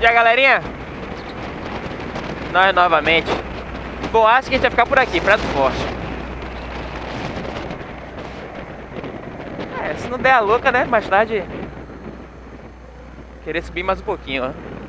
E a galerinha? Nós novamente. Bom, acho que a gente vai ficar por aqui, Prato Forte. É, se não der a louca, né? Mais tarde. Querer subir mais um pouquinho, ó.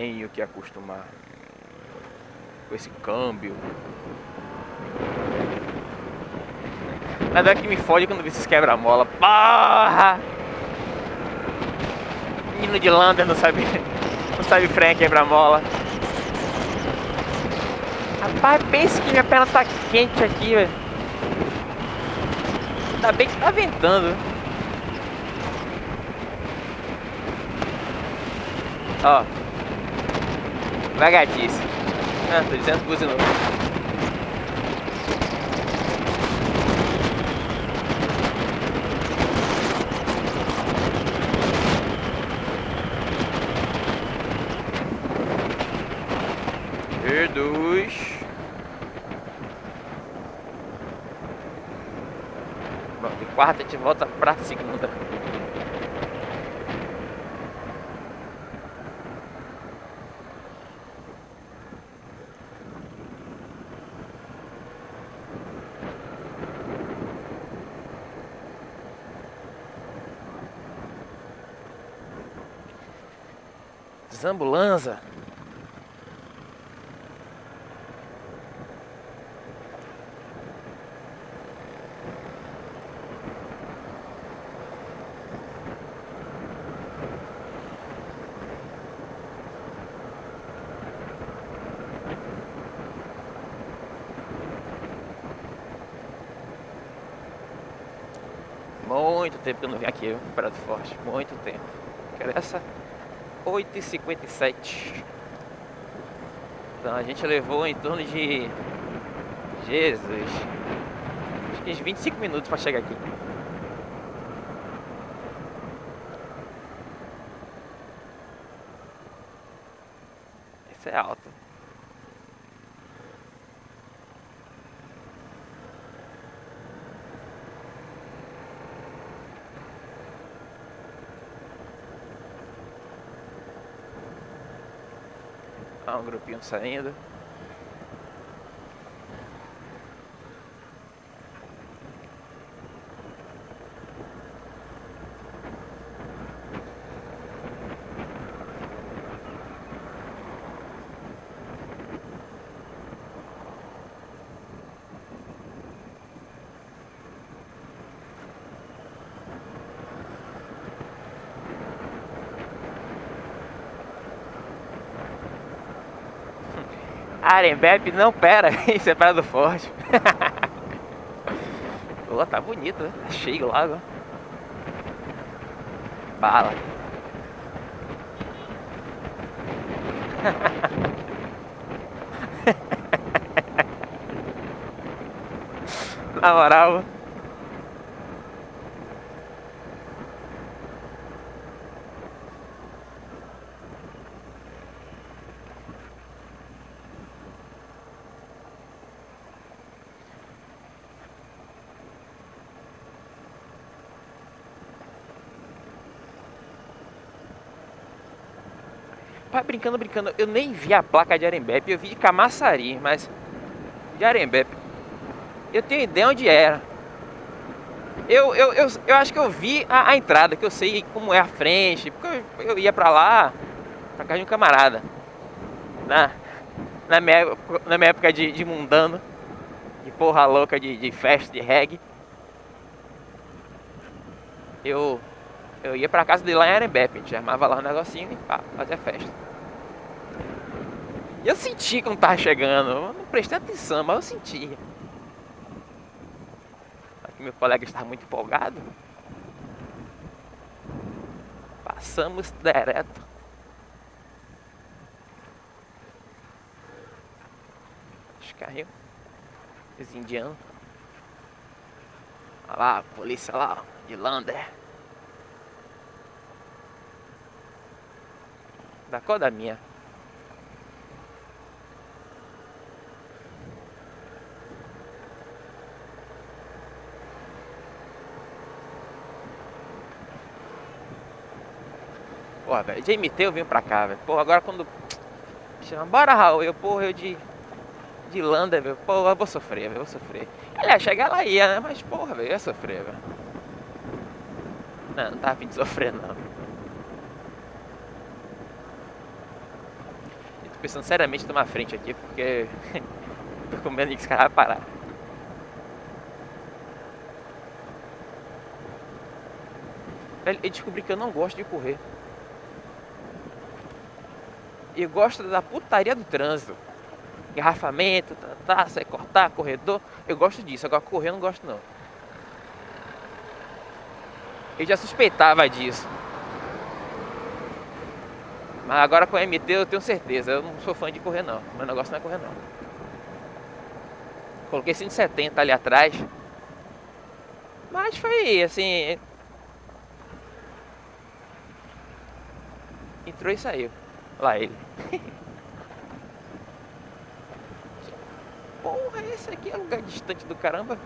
Tenho que acostumar com esse câmbio. Nada que me fode quando esses quebra-mola. Porra! Menino de Lander não sabe. Não sabe freio quebra-mola. Rapaz, pense que minha perna tá quente aqui, velho. Ainda bem que tá ventando. Ó. Vagatice. Ah, tô dizendo que novo. Reduz. Bom, de quarta a gente volta pra segunda. Zambulanza. Muito tempo que eu não vim aqui para Forte, muito tempo. Quero essa 8h57. Então a gente levou em torno de. Jesus. Acho que uns 25 minutos para chegar aqui. Esse é alto. Um grupinho saindo. Arembep, não, pera, isso é Praia do Forte. Pô, tá bonito, né? Tá cheio o lago. Bala. Na moral. Brincando, brincando, eu nem vi a placa de Arembepe, eu vi de Camaçari, mas de Arembepe. Eu tenho ideia onde era. Eu, eu, eu, eu acho que eu vi a, a, entrada, que eu sei como é a frente, porque eu, eu ia pra lá, pra casa de um camarada. Na, na, minha, na minha época de, de mundano, de porra louca, de, de festa, de reggae. Eu eu ia pra casa dele lá em Arembepe, a gente armava lá um negocinho e pá, fazia festa. E eu senti quando tava chegando, eu não prestei atenção, mas eu sentia. Aqui meu colega estava muito empolgado. Passamos direto. Os carrinhos. Os indianos. Olha lá, a polícia lá, de Lander. Da cor da minha. Porra, velho, de MT eu vim pra cá, velho. Porra, agora quando. Bora Raul, eu, porra, eu de. De Lander, velho. Porra, eu vou sofrer, velho, vou sofrer. Aliás, chegar lá ia, né? Mas, porra, velho, eu ia sofrer, velho. Não, não tava de sofrer, não. Eu tô pensando seriamente em tomar frente aqui, porque. tô com medo de que esse cara vai parar. Eu descobri que eu não gosto de correr e gosto da putaria do trânsito. Engarrafamento, tá, tá, sai cortar, corredor. Eu gosto disso, agora correr eu não gosto não. Eu já suspeitava disso. Mas agora com a MT eu tenho certeza, eu não sou fã de correr não. Meu negócio não é correr não. Coloquei 170 ali atrás. Mas foi assim. Entrou e saiu. Lá ele. Porra, esse aqui é lugar distante do caramba.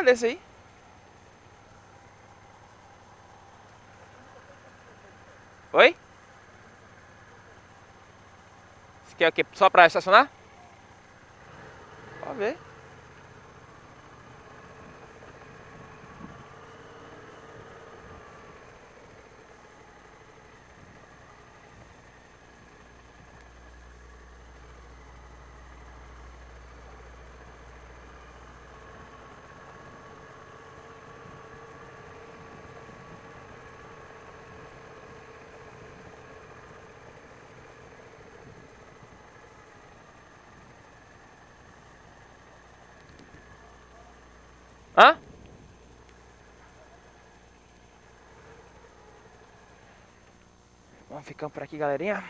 Lugar desse aí. Oi? Você quer o quê? Só pra estacionar? Pode ver. Hã? Vamos ficando por aqui, galerinha.